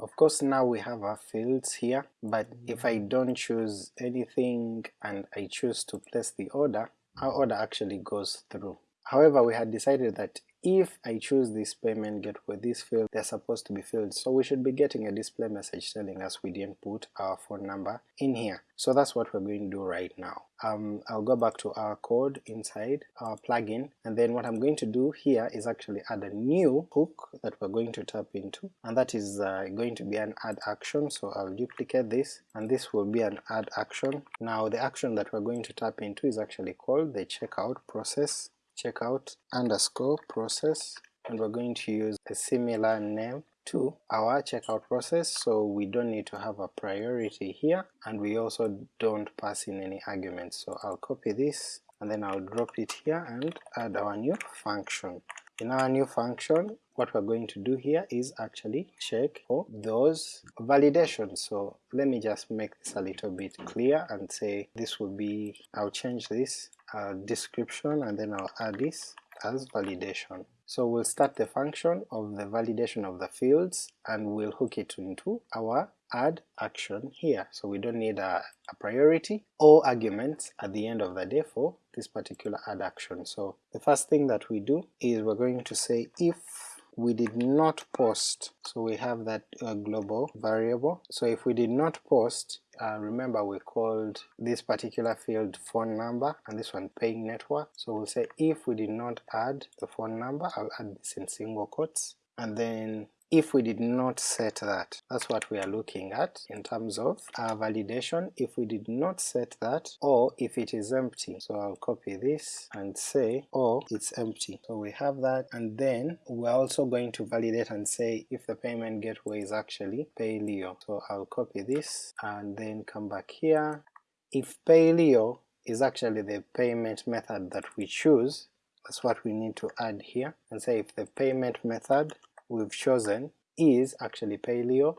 Of course now we have our fields here, but if I mm. don't choose anything and I choose to place the order, our order actually goes through. However, we had decided that if I choose this payment gateway, this field, they're supposed to be filled, so we should be getting a display message telling us we didn't put our phone number in here. So that's what we're going to do right now. Um, I'll go back to our code inside our plugin, and then what I'm going to do here is actually add a new hook that we're going to tap into, and that is uh, going to be an add action, so I'll duplicate this, and this will be an add action. Now the action that we're going to tap into is actually called the checkout process checkout underscore process and we're going to use a similar name to our checkout process so we don't need to have a priority here and we also don't pass in any arguments so I'll copy this and then I'll drop it here and add our new function. In our new function what we're going to do here is actually check for those validations. So let me just make this a little bit clear and say this will be, I'll change this description and then I'll add this as validation. So we'll start the function of the validation of the fields and we'll hook it into our add action here. So we don't need a, a, priority or arguments at the end of the day for this particular add action. So the first thing that we do is we're going to say if we did not post, so we have that uh, global variable, so if we did not post, uh, remember we called this particular field phone number and this one paying network, so we'll say if we did not add the phone number, I'll add this in single quotes, and then if we did not set that. That's what we are looking at in terms of our validation, if we did not set that, or if it is empty. So I'll copy this and say, or it's empty. So we have that, and then we're also going to validate and say if the payment gateway is actually Payleo. So I'll copy this and then come back here. If Payleo is actually the payment method that we choose, that's what we need to add here, and say if the payment method we've chosen is actually Payleo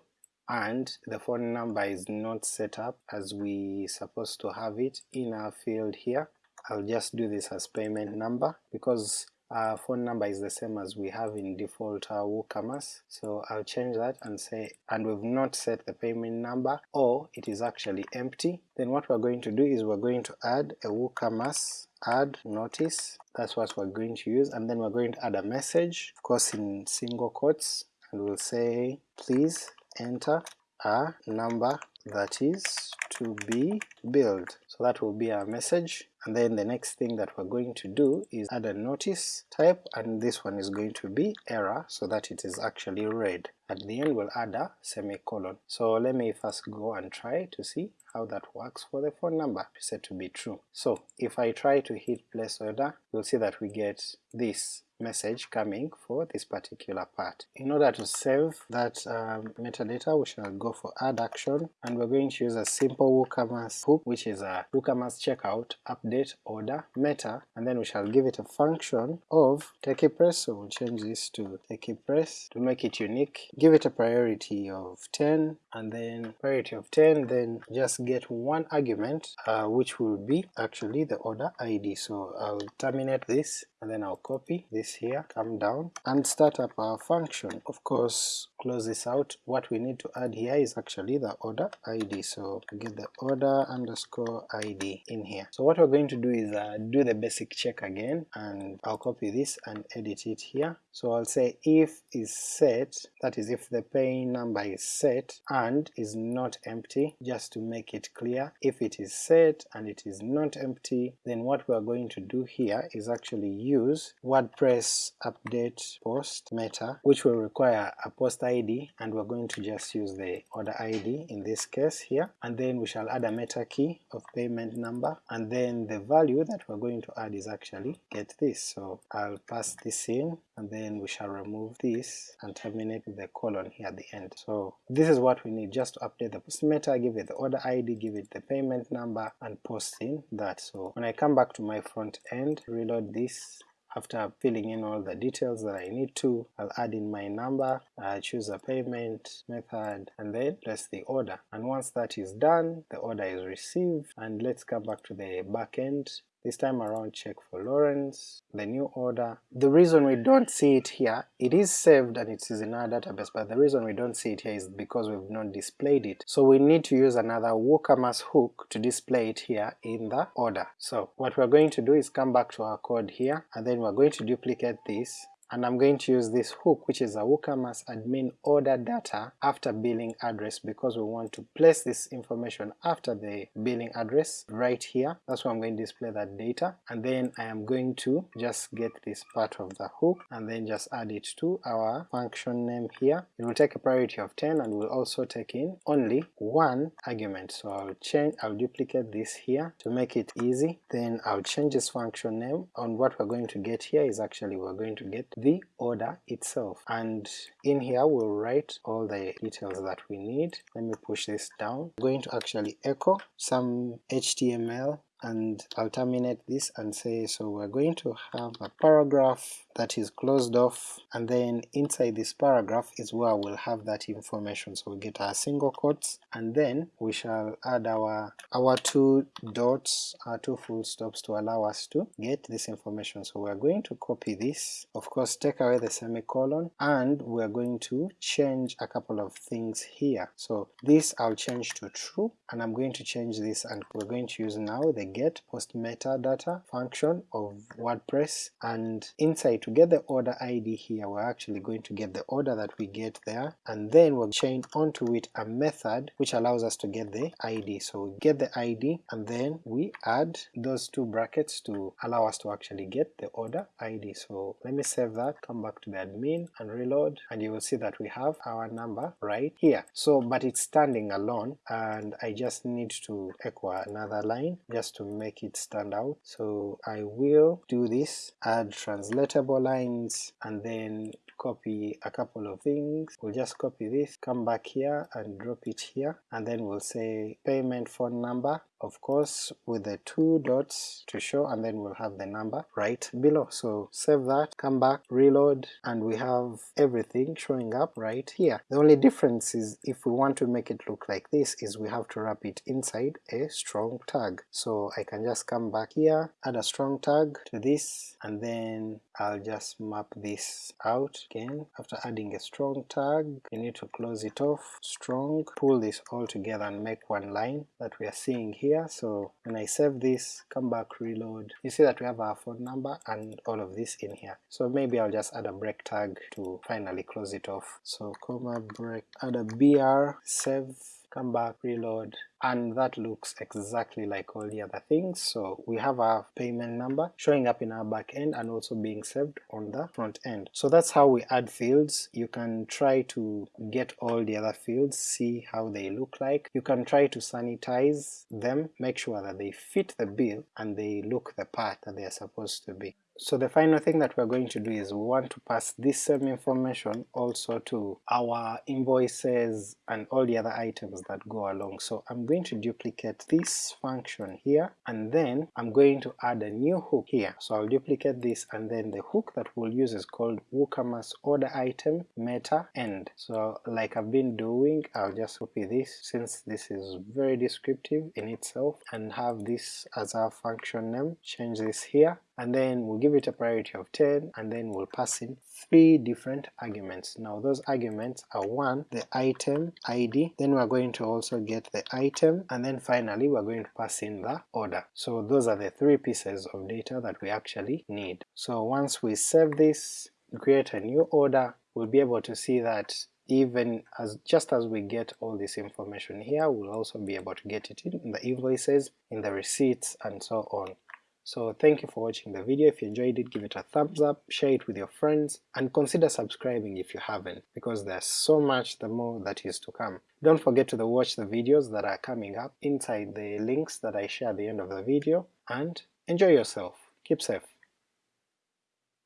and the phone number is not set up as we supposed to have it in our field here. I'll just do this as payment number because our phone number is the same as we have in default uh, WooCommerce, so I'll change that and say, and we've not set the payment number or it is actually empty, then what we're going to do is we're going to add a WooCommerce add notice, that's what we're going to use, and then we're going to add a message, of course in single quotes, and we'll say please enter a number that is to be billed. So that will be our message, and then the next thing that we're going to do is add a notice type, and this one is going to be error so that it is actually red. At the end we'll add a semicolon. So let me first go and try to see how that works for the phone number set to be true. So if I try to hit place order, you'll see that we get this message coming for this particular part. In order to save that um, metadata we shall go for add action and we're going to use a simple WooCommerce hook which is a WooCommerce checkout update order meta and then we shall give it a function of TechiePress so we'll change this to TechiePress to make it unique, give it a priority of 10 and then priority of 10 then just get one argument uh, which will be actually the order ID so I'll terminate this and then I'll copy this here, come down and start up our function. Of course close this out, what we need to add here is actually the order ID, so get the order underscore ID in here. So what we're going to do is uh, do the basic check again and I'll copy this and edit it here. So I'll say if is set, that is if the paying number is set and is not empty, just to make it clear, if it is set and it is not empty, then what we're going to do here is actually use WordPress update post meta, which will require a post ID and we're going to just use the order ID in this case here, and then we shall add a meta key of payment number, and then the value that we're going to add is actually get this, so I'll pass this in and then we shall remove this and terminate the colon here at the end. So this is what we need just to update the post meta, give it the order ID, give it the payment number, and post in that. So when I come back to my front end, reload this, after filling in all the details that I need to, I'll add in my number, I choose a payment method, and then place the order. And once that is done, the order is received, and let's come back to the backend this time around check for Lawrence, the new order. The reason we don't see it here, it is saved and it is in our database, but the reason we don't see it here is because we've not displayed it. So we need to use another WooCommerce hook to display it here in the order. So what we're going to do is come back to our code here, and then we're going to duplicate this and I'm going to use this hook which is a WooCommerce admin order data after billing address because we want to place this information after the billing address right here. That's why I'm going to display that data and then I am going to just get this part of the hook and then just add it to our function name here. It will take a priority of 10 and will also take in only one argument. So I'll change, I'll duplicate this here to make it easy. Then I'll change this function name and what we're going to get here is actually we're going to get the order itself and in here we'll write all the details that we need. Let me push this down. I'm going to actually echo some HTML and I'll terminate this and say so we're going to have a paragraph that is closed off and then inside this paragraph is where we'll have that information. So we get our single quotes and then we shall add our our two dots our two full stops to allow us to get this information. So we're going to copy this. Of course take away the semicolon and we're going to change a couple of things here. So this I'll change to true and I'm going to change this and we're going to use now the get post metadata function of WordPress and inside to get the order ID here we're actually going to get the order that we get there and then we'll chain onto it a method which allows us to get the ID. So we get the ID and then we add those two brackets to allow us to actually get the order ID. So let me save that, come back to the admin and reload and you will see that we have our number right here. So but it's standing alone and I just need to echo another line just to make it stand out. So I will do this, add translatable lines and then copy a couple of things. We'll just copy this, come back here and drop it here, and then we'll say payment phone number, of course with the two dots to show and then we'll have the number right below. So save that, come back, reload, and we have everything showing up right here. The only difference is if we want to make it look like this is we have to wrap it inside a strong tag. So I can just come back here, add a strong tag to this, and then I'll just map this out again. After adding a strong tag, you need to close it off, strong, pull this all together and make one line that we are seeing here here so when I save this come back reload. You see that we have our phone number and all of this in here. So maybe I'll just add a break tag to finally close it off. So comma break add a br save come back, reload, and that looks exactly like all the other things. So we have our payment number showing up in our back end and also being saved on the front end. So that's how we add fields. You can try to get all the other fields, see how they look like. You can try to sanitize them, make sure that they fit the bill and they look the part that they are supposed to be. So the final thing that we're going to do is we want to pass this same information also to our invoices and all the other items that go along. So I'm going to duplicate this function here and then I'm going to add a new hook here. So I'll duplicate this and then the hook that we'll use is called WooCommerce order item meta end. So like I've been doing I'll just copy this since this is very descriptive in itself and have this as our function name, change this here and then we'll give it a priority of 10 and then we'll pass in three different arguments. Now those arguments are one, the item ID, then we're going to also get the item, and then finally we're going to pass in the order. So those are the three pieces of data that we actually need. So once we save this, create a new order, we'll be able to see that even as just as we get all this information here, we'll also be able to get it in the invoices, in the receipts, and so on. So thank you for watching the video, if you enjoyed it give it a thumbs up, share it with your friends, and consider subscribing if you haven't, because there's so much the more that is to come. Don't forget to watch the videos that are coming up inside the links that I share at the end of the video, and enjoy yourself, keep safe.